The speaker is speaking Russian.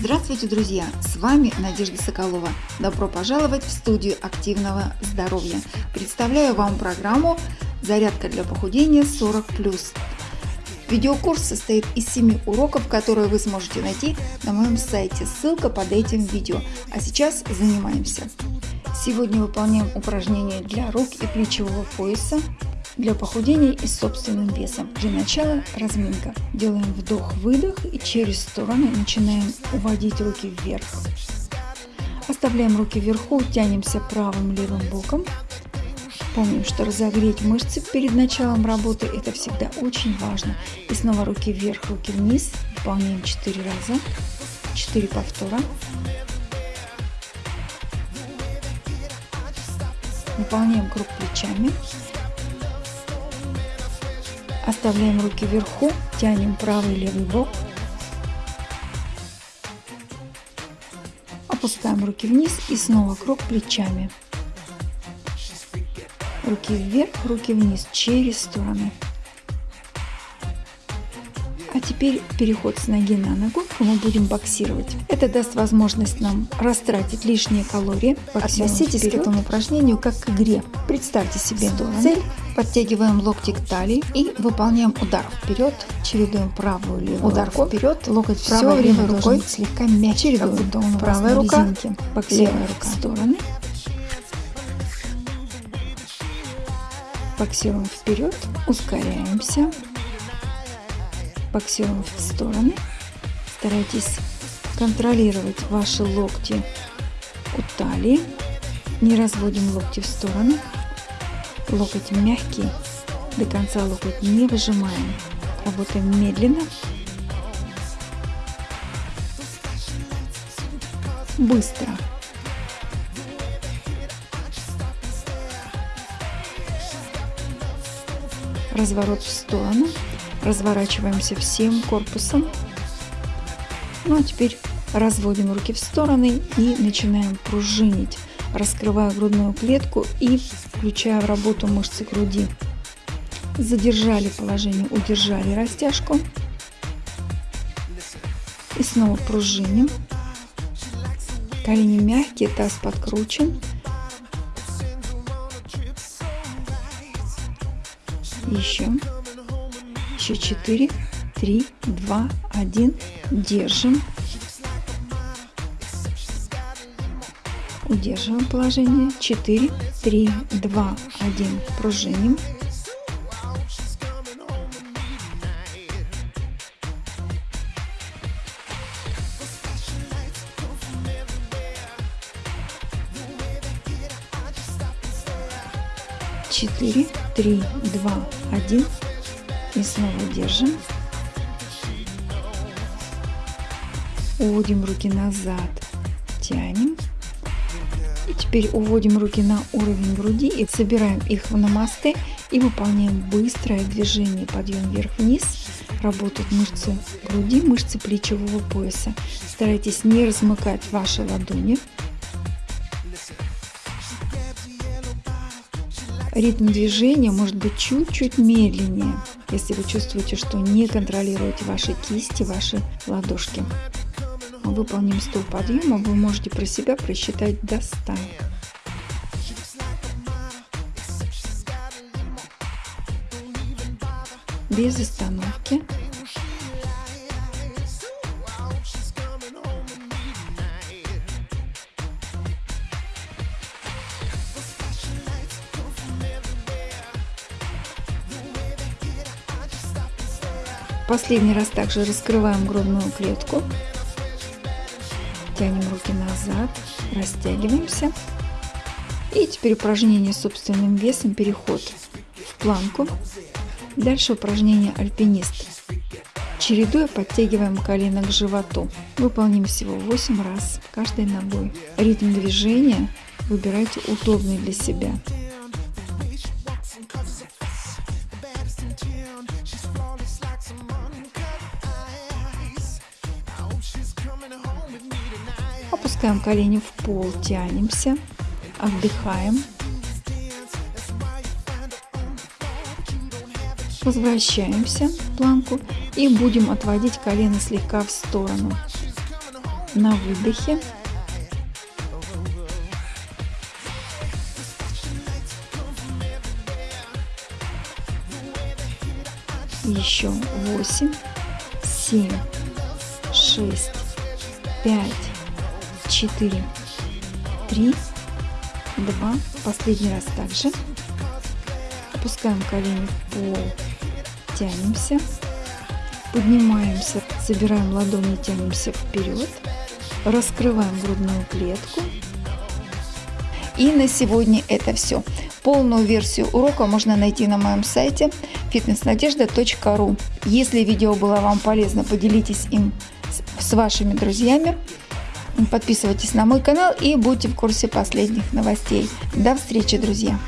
Здравствуйте, друзья! С вами Надежда Соколова. Добро пожаловать в студию активного здоровья. Представляю вам программу «Зарядка для похудения 40+.» Видеокурс состоит из 7 уроков, которые вы сможете найти на моем сайте. Ссылка под этим видео. А сейчас занимаемся. Сегодня выполняем упражнения для рук и плечевого пояса, для похудения и собственным весом. Для начала разминка. Делаем вдох-выдох и через стороны начинаем уводить руки вверх. Оставляем руки вверху, тянемся правым-левым боком. Помним, что разогреть мышцы перед началом работы это всегда очень важно. И снова руки вверх, руки вниз. Выполняем 4 раза. 4 повтора. Выполняем круг плечами. Оставляем руки вверху, тянем правый и левый бок. Опускаем руки вниз и снова круг плечами. Руки вверх, руки вниз через стороны. Теперь переход с ноги на ногу, мы будем боксировать. Это даст возможность нам растратить лишние калории. Относитесь вперед. к этому упражнению как к игре. Представьте себе цель, подтягиваем локти к талии и выполняем удар вперед, чередуем правую левую удар руку. вперед, локоть все время рукой слегка мягче, чередуем. как будто он правая рука, резинке. левая рука стороны. Боксируем вперед, ускоряемся, боксируем в стороны. Старайтесь контролировать ваши локти у талии. Не разводим локти в стороны. Локоть мягкий. До конца локоть не выжимаем. Работаем медленно. Быстро. Разворот в сторону. Разворачиваемся всем корпусом. Ну а теперь разводим руки в стороны и начинаем пружинить, раскрывая грудную клетку и включая в работу мышцы груди. Задержали положение, удержали растяжку. И снова пружиним. Колени мягкие, таз подкручен. Еще еще 4, 3, 2, 1. Держим. Удерживаем положение. 4, 3, 2, 1. Пружиним. Четыре, три, два, один. И снова держим. Уводим руки назад, тянем. И теперь уводим руки на уровень груди и собираем их в намасте и выполняем быстрое движение подъем вверх-вниз. Работают мышцы груди, мышцы плечевого пояса. Старайтесь не размыкать ваши ладони. Ритм движения может быть чуть-чуть медленнее, если вы чувствуете, что не контролируете ваши кисти, ваши ладошки. Выполним 100 подъемов, вы можете про себя просчитать до 100. Без остановки. Последний раз также раскрываем грудную клетку. Тянем руки назад, растягиваемся. И теперь упражнение собственным весом, переход в планку. Дальше упражнение альпинист. Чередуя подтягиваем колено к животу. Выполним всего 8 раз каждой ногой. Ритм движения выбирайте удобный для себя. Опускаем колени в пол, тянемся, отдыхаем. Возвращаемся в планку и будем отводить колено слегка в сторону. на выдохе. Еще восемь, семь, шесть, пять, четыре, три, два. Последний раз также. Опускаем колени в пол, тянемся, поднимаемся, собираем ладони, тянемся вперед, раскрываем грудную клетку. И на сегодня это все. Полную версию урока можно найти на моем сайте fitnessnadежда.ru. Если видео было вам полезно, поделитесь им с вашими друзьями. Подписывайтесь на мой канал и будьте в курсе последних новостей. До встречи, друзья!